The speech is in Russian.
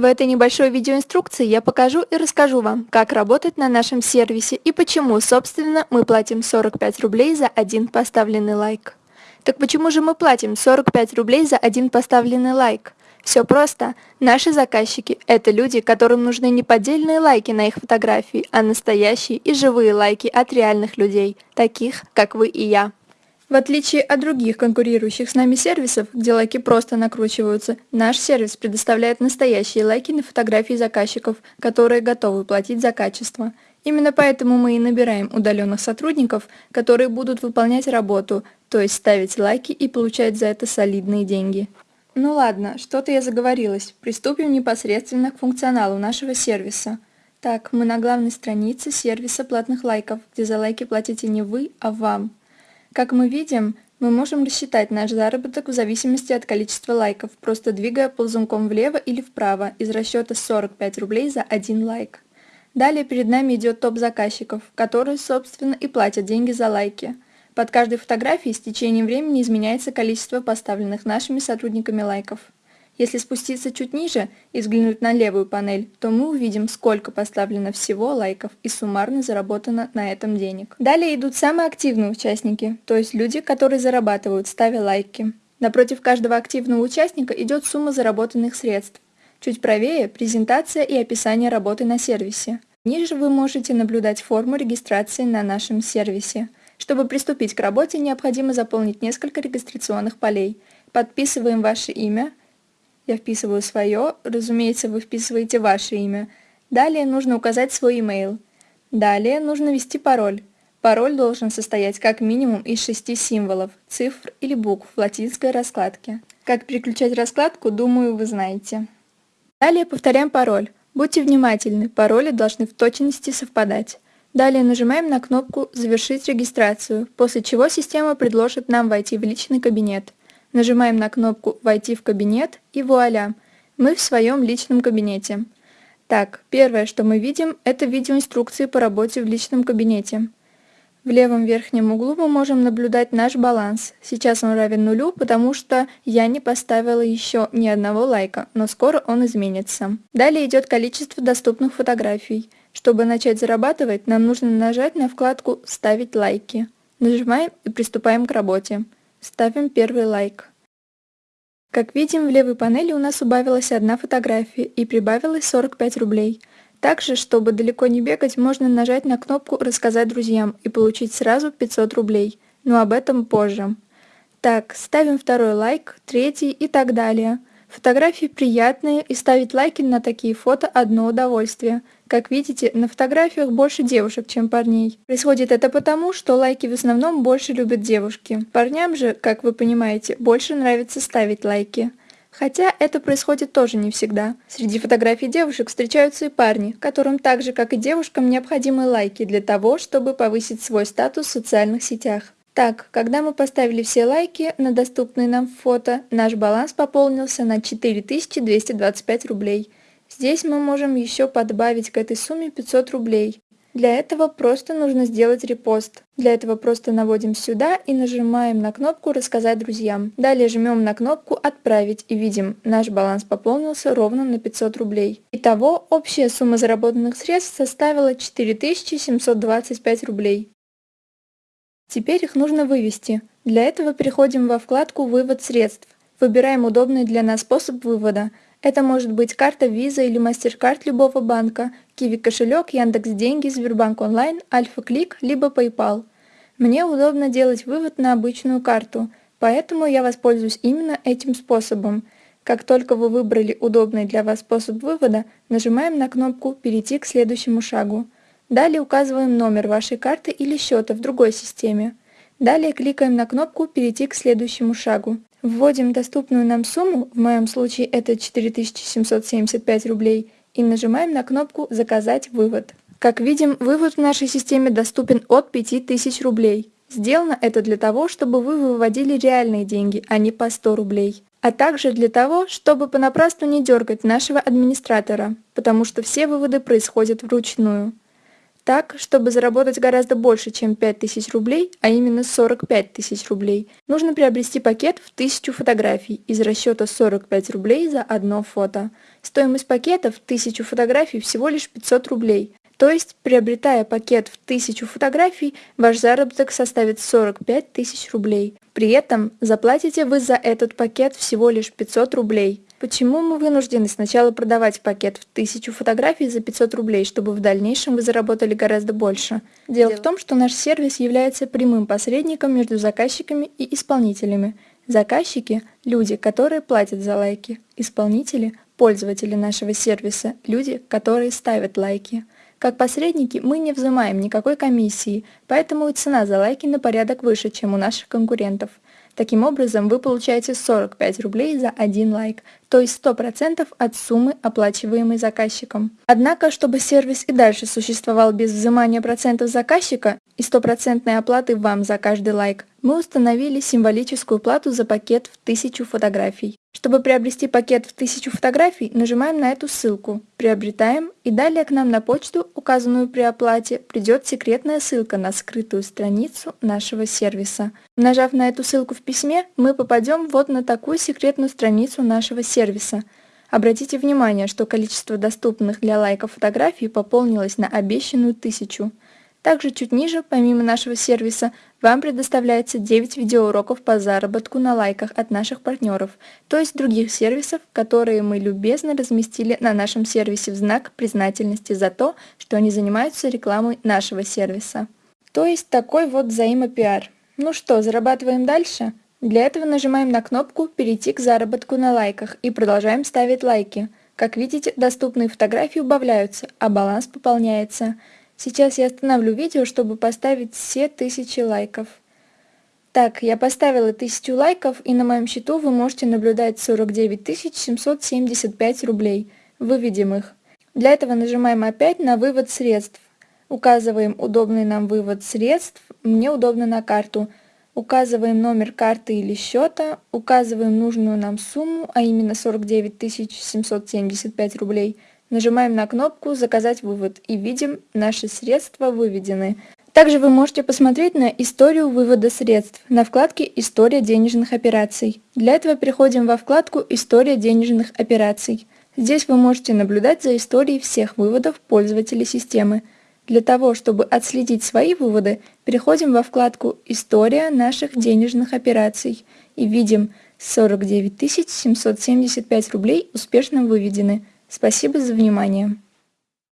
В этой небольшой видеоинструкции я покажу и расскажу вам, как работать на нашем сервисе и почему, собственно, мы платим 45 рублей за один поставленный лайк. Так почему же мы платим 45 рублей за один поставленный лайк? Все просто. Наши заказчики – это люди, которым нужны не поддельные лайки на их фотографии, а настоящие и живые лайки от реальных людей, таких, как вы и я. В отличие от других конкурирующих с нами сервисов, где лайки просто накручиваются, наш сервис предоставляет настоящие лайки на фотографии заказчиков, которые готовы платить за качество. Именно поэтому мы и набираем удаленных сотрудников, которые будут выполнять работу, то есть ставить лайки и получать за это солидные деньги. Ну ладно, что-то я заговорилась. Приступим непосредственно к функционалу нашего сервиса. Так, мы на главной странице сервиса платных лайков, где за лайки платите не вы, а вам. Как мы видим, мы можем рассчитать наш заработок в зависимости от количества лайков, просто двигая ползунком влево или вправо из расчета 45 рублей за один лайк. Далее перед нами идет топ заказчиков, которые, собственно, и платят деньги за лайки. Под каждой фотографией с течением времени изменяется количество поставленных нашими сотрудниками лайков. Если спуститься чуть ниже и взглянуть на левую панель, то мы увидим, сколько поставлено всего лайков и суммарно заработано на этом денег. Далее идут самые активные участники, то есть люди, которые зарабатывают, ставя лайки. Напротив каждого активного участника идет сумма заработанных средств. Чуть правее – презентация и описание работы на сервисе. Ниже вы можете наблюдать форму регистрации на нашем сервисе. Чтобы приступить к работе, необходимо заполнить несколько регистрационных полей. Подписываем ваше имя, я вписываю свое, разумеется, вы вписываете ваше имя. Далее нужно указать свой email. Далее нужно ввести пароль. Пароль должен состоять как минимум из шести символов, цифр или букв в латинской раскладке. Как переключать раскладку, думаю, вы знаете. Далее повторяем пароль. Будьте внимательны, пароли должны в точности совпадать. Далее нажимаем на кнопку «Завершить регистрацию», после чего система предложит нам войти в личный кабинет. Нажимаем на кнопку «Войти в кабинет» и вуаля, мы в своем личном кабинете. Так, первое, что мы видим, это видеоинструкции по работе в личном кабинете. В левом верхнем углу мы можем наблюдать наш баланс. Сейчас он равен нулю, потому что я не поставила еще ни одного лайка, но скоро он изменится. Далее идет количество доступных фотографий. Чтобы начать зарабатывать, нам нужно нажать на вкладку «Ставить лайки». Нажимаем и приступаем к работе. Ставим первый лайк. Как видим, в левой панели у нас убавилась одна фотография и прибавилось 45 рублей. Также, чтобы далеко не бегать, можно нажать на кнопку «Рассказать друзьям» и получить сразу 500 рублей, но об этом позже. Так, ставим второй лайк, третий и так далее. Фотографии приятные и ставить лайки на такие фото одно удовольствие. Как видите, на фотографиях больше девушек, чем парней. Происходит это потому, что лайки в основном больше любят девушки. Парням же, как вы понимаете, больше нравится ставить лайки. Хотя это происходит тоже не всегда. Среди фотографий девушек встречаются и парни, которым так же, как и девушкам, необходимы лайки для того, чтобы повысить свой статус в социальных сетях. Так, когда мы поставили все лайки на доступные нам фото, наш баланс пополнился на 4225 рублей. Здесь мы можем еще подбавить к этой сумме 500 рублей. Для этого просто нужно сделать репост. Для этого просто наводим сюда и нажимаем на кнопку «Рассказать друзьям». Далее жмем на кнопку «Отправить» и видим, наш баланс пополнился ровно на 500 рублей. Итого, общая сумма заработанных средств составила 4725 рублей. Теперь их нужно вывести. Для этого переходим во вкладку «Вывод средств». Выбираем удобный для нас способ вывода – это может быть карта Visa или MasterCard любого банка, Kiwi кошелек, Яндекс Деньги, Сбербанк онлайн, Альфа Клик, либо PayPal. Мне удобно делать вывод на обычную карту, поэтому я воспользуюсь именно этим способом. Как только вы выбрали удобный для вас способ вывода, нажимаем на кнопку «Перейти к следующему шагу». Далее указываем номер вашей карты или счета в другой системе. Далее кликаем на кнопку «Перейти к следующему шагу». Вводим доступную нам сумму, в моем случае это 4775 рублей, и нажимаем на кнопку «Заказать вывод». Как видим, вывод в нашей системе доступен от 5000 рублей. Сделано это для того, чтобы вы выводили реальные деньги, а не по 100 рублей. А также для того, чтобы понапрасну не дергать нашего администратора, потому что все выводы происходят вручную. Так, чтобы заработать гораздо больше, чем 5000 рублей, а именно 45 тысяч рублей, нужно приобрести пакет в 1000 фотографий из расчета 45 рублей за одно фото. Стоимость пакета в 1000 фотографий всего лишь 500 рублей. То есть, приобретая пакет в 1000 фотографий, ваш заработок составит 45 тысяч рублей. При этом заплатите вы за этот пакет всего лишь 500 рублей. Почему мы вынуждены сначала продавать пакет в 1000 фотографий за 500 рублей, чтобы в дальнейшем вы заработали гораздо больше? Дело в том, что наш сервис является прямым посредником между заказчиками и исполнителями. Заказчики – люди, которые платят за лайки. Исполнители – пользователи нашего сервиса, люди, которые ставят лайки. Как посредники мы не взимаем никакой комиссии, поэтому и цена за лайки на порядок выше, чем у наших конкурентов. Таким образом, вы получаете 45 рублей за один лайк, то есть 100% от суммы, оплачиваемой заказчиком. Однако, чтобы сервис и дальше существовал без взимания процентов заказчика и стопроцентной оплаты вам за каждый лайк, мы установили символическую плату за пакет в 1000 фотографий. Чтобы приобрести пакет в 1000 фотографий, нажимаем на эту ссылку, приобретаем и далее к нам на почту, указанную при оплате, придет секретная ссылка на скрытую страницу нашего сервиса. Нажав на эту ссылку в письме, мы попадем вот на такую секретную страницу нашего сервиса. Обратите внимание, что количество доступных для лайков фотографий пополнилось на обещанную тысячу. Также чуть ниже, помимо нашего сервиса, вам предоставляется 9 видеоуроков по заработку на лайках от наших партнеров, то есть других сервисов, которые мы любезно разместили на нашем сервисе в знак признательности за то, что они занимаются рекламой нашего сервиса. То есть такой вот взаимопиар. Ну что, зарабатываем дальше? Для этого нажимаем на кнопку «Перейти к заработку на лайках» и продолжаем ставить лайки. Как видите, доступные фотографии убавляются, а баланс пополняется. Сейчас я остановлю видео, чтобы поставить все тысячи лайков. Так, я поставила тысячу лайков, и на моем счету вы можете наблюдать 49 775 рублей. Выведем их. Для этого нажимаем опять на вывод средств. Указываем удобный нам вывод средств, мне удобно на карту. Указываем номер карты или счета, указываем нужную нам сумму, а именно 49 775 рублей. Нажимаем на кнопку «Заказать вывод» и видим, наши средства выведены. Также вы можете посмотреть на историю вывода средств на вкладке «История денежных операций». Для этого переходим во вкладку «История денежных операций». Здесь вы можете наблюдать за историей всех выводов пользователей системы. Для того, чтобы отследить свои выводы, переходим во вкладку «История наших денежных операций» и видим 49 775 рублей успешно выведены. Спасибо за внимание.